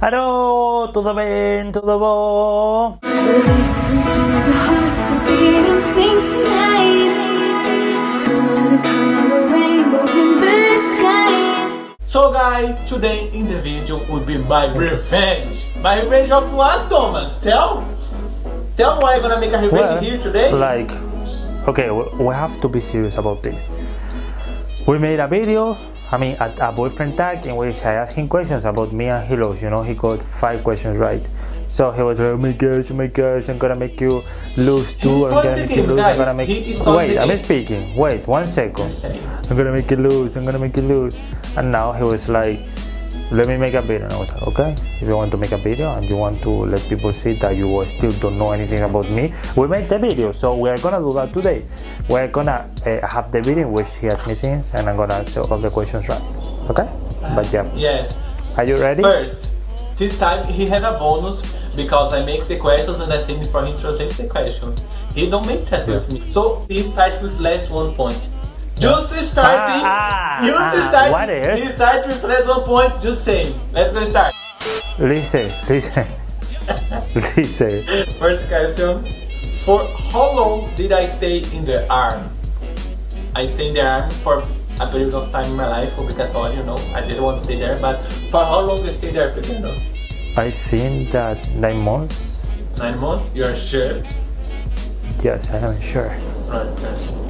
Alô, tudo bem? Tudo bom? So guys, today in the video will be my revenge. My revenge of what, Thomas? Tell? Tell why I'm gonna make a revenge Well, here today? Like, okay, we we have to be serious about this. We made a video, I mean, a, a boyfriend tag in which I asked him questions about me and he lost. You know, he got five questions right. So he was like, oh my gosh, oh my gosh, I'm gonna make you lose two. I'm gonna make you lose. I'm gonna make. Wait, I'm speaking. Wait, one second. I'm gonna make you lose. I'm gonna make you lose. And now he was like, let me make a video. And I was like, okay, if you want to make a video and you want to let people see that you still don't know anything about me, we made the video. So we are gonna do that today. We're gonna uh, have the video in which he asks me things and I'm gonna answer all the questions right. Okay? But yeah, Yes. are you ready? First, this time he had a bonus because I make the questions and I send it for him to translate the questions. He don't make that with me. So he start with less one point. Just starting, Ah, ah, just ah, starting, what is? he start with less one point, just saying. Let's go start. Listen, listen, listen. First question. For how long did I stay in the army? I stayed in the army for a period of time in my life, obligatory, you know. I didn't want to stay there, but for how long I stayed there, Pequeno? I think that nine months. Nine months? You're sure? Yes, I am sure. Right.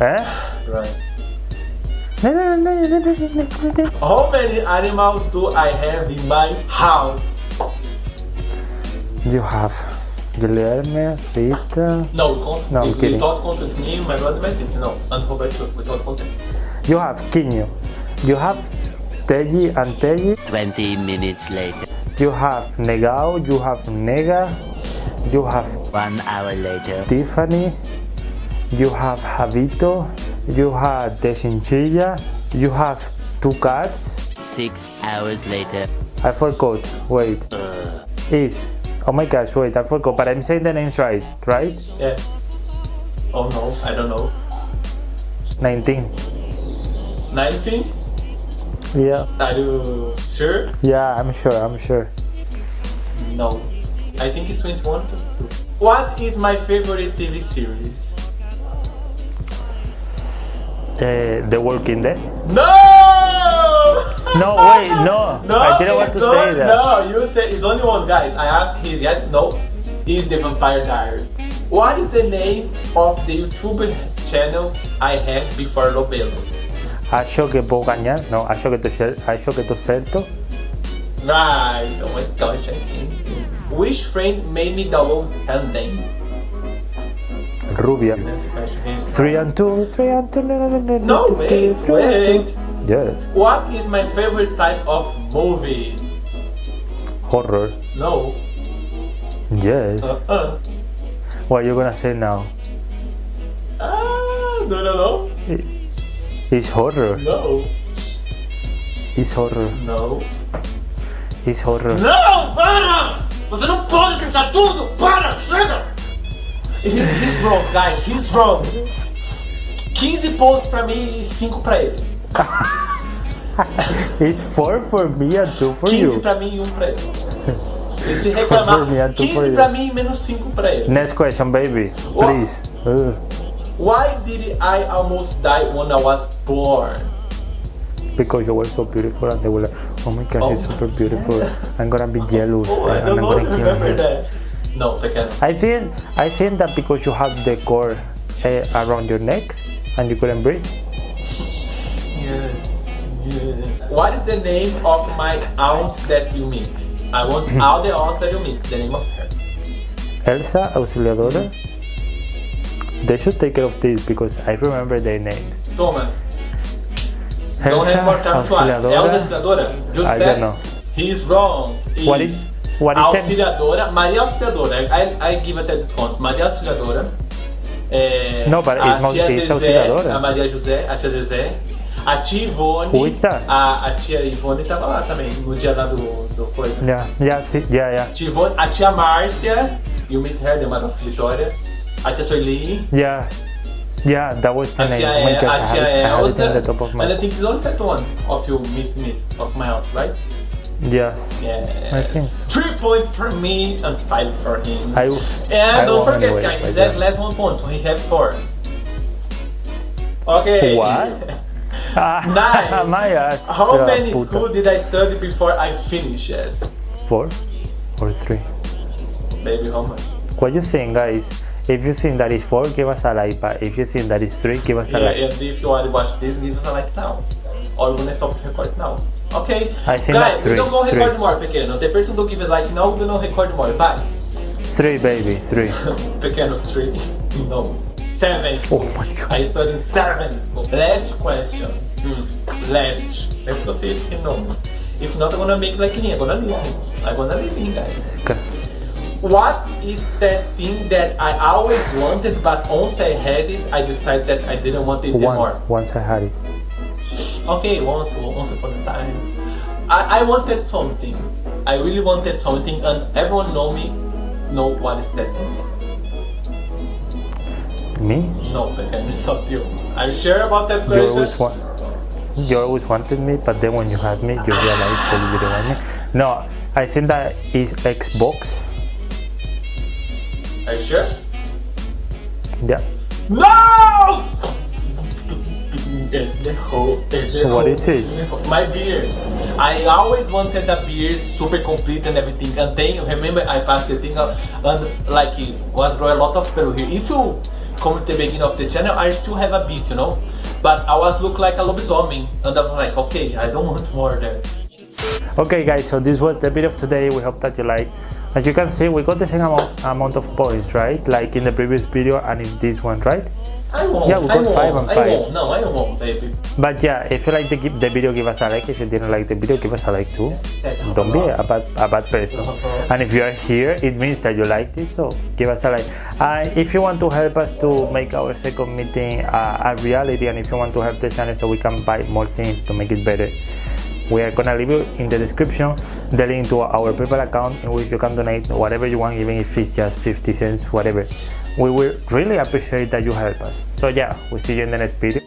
Eh? Right. How many animals do I have in my house? You have Guilherme, Rita. No, we don't. no I'm kidding. We don't count with me, my brother, my sister, no, and don't count. You have Kinyo, you have Teddy and Teddy. 20 minutes later. You have Negao, you have Nega, you have. One hour later. Tiffany. You have Javito. You have the chinchilla. You have two cats. Six hours later. I forgot. Wait. Uh, Is. Oh my gosh, wait, I forgot. But I'm saying the names right, right? Yeah. Oh no, I don't know. 19. 19? Yeah. Are you sure? Yeah, I'm sure, I'm sure. No. I think it's 21. What is my favorite TV series? Uh, the Walking Dead. No! No, wait, no. No, I didn't want to say that. No, you said it's only one guy. I asked his yet. No, he's the Vampire Diaries. What is the name of the YouTube channel I had before Lobelo? Acho que puedo ganhar. No, acho que tô, acho que tô certo. Right, oh my gosh, I think. Which friend made me download Tandem? Rubia. That's the question. Yes. Three and two, three and two. No, no, no, no, No, no, wait, three and wait. two. Yes, What is my favorite type of movie? horror. No. Yes. Uh-uh. What are you gonna say now? Ah, no, no, no. It's horror. No. It's horror. No. It's horror. Não, para! Você não pode acertar tudo! Para! Chega! He- He's wrong, guys. He's wrong. 15 pontos pra mim e 5 pra ele. It's four for me and two for 15 you. pra mim e 1 pra ele. E se reclamar, me and two for 15 you. pra mim e menos 5 pra ele. Next question, baby. Please. Uh, Why did I almost die when I was born? because you were so beautiful and they were like, oh my gosh, she's Oh. super beautiful. I'm gonna be jealous Oh, and I'm gonna kill her. that. No, pequeno. I think I think that because you have the cord uh, around your neck and you couldn't breathe. Yes. yes. What is the name of my aunt that you meet? I want all the aunts that you meet. The name of her. Elsa Auxiliadora. They should take care of this because I remember their names. Thomas. Don't have more time to ask. Elsa Auxiliadora? Just I don't know. He's wrong. What is- what Auxiliadora? Maria Auxiliadora. I, I give até desconto. Maria Auxiliadora. É, No, but a it's not- Zezé, Auxiliadora. A Maria José, a tia Zezé. A tia Ivone. Who is that? A, a tia Ivone tava lá também, no dia lá do, do coisa. Yeah, yeah, see, yeah, yeah, Tia Ivone, a tia Márcia. You meet her, the mother of Vitória. A tia Soili. yeah, yeah. That was the A name. tia, Oh my God, a I tia have, I it on the top of And I my. think it's only that one of you meet meet of my house, right? Yes. Yes. I think so. Three points for me and five for him. I, and I don't forget, anyway, guys, but that yeah. last one point. We have four. Okay. What? Ah, Nine. My ass. How Yeah, many puta. school did I study before I finished? Four or three? Baby, how much? What you think, guys? If you think that is four, give us a like. But if you think that is three, give us a Yeah, like. and if you want to watch this, give us a like now. Or we're gonna stop record now. Okay? I think Guys, that's we don't go record three. more, pequeno. The person who give a like no, we don't record more. Bye. Three, baby, three. Pequeno, three. No. Seven. Oh my god. I studied seven. Last question. Hmm. Last. Let's go see if you know. If not, I'm gonna make like me. I'm gonna leave. I'm gonna leave you guys. Okay. What is that thing that I always wanted, but once I had it, I decided that I didn't want it Once, anymore? once I had it. Okay, once, once upon a time. I, I wanted something. I really wanted something, and everyone know me, know what is that. Me? No, I can stop you. Are you sure about that You always want. You always wanted me, but then when you had me, you realized that you didn't want me. No, I think that is Xbox. Are you sure? Yeah. No! What is it? My beer. I always wanted a beer super complete and everything. And then remember I passed the thing out and like it was grow a lot of people here. If you come at the beginning of the channel, I still have a bit, you know. But I was look like a lobisomem and I was like, okay, I don't want more there. Okay, guys. So this was the video of today. We hope that you like. As you can see, we got the same amount, amount of points, right? Like in the previous video and in this one, right? I won't. Yeah, we got won't. five and I five. won't. No, I won't, baby. But yeah, if you like the, the video, give us a like. If you didn't like the video, give us a like too. Don't be a bad, a bad person. And if you are here, it means that you liked it, so give us a like. And if you want to help us to make our second meeting uh, a reality, and if you want to help the channel so we can buy more things to make it better, we are gonna leave you in the description the link to our PayPal account in which you can donate whatever you want, even if it's just 50 cents, whatever. We will really appreciate that you help us. So yeah, we'll see you in the next video.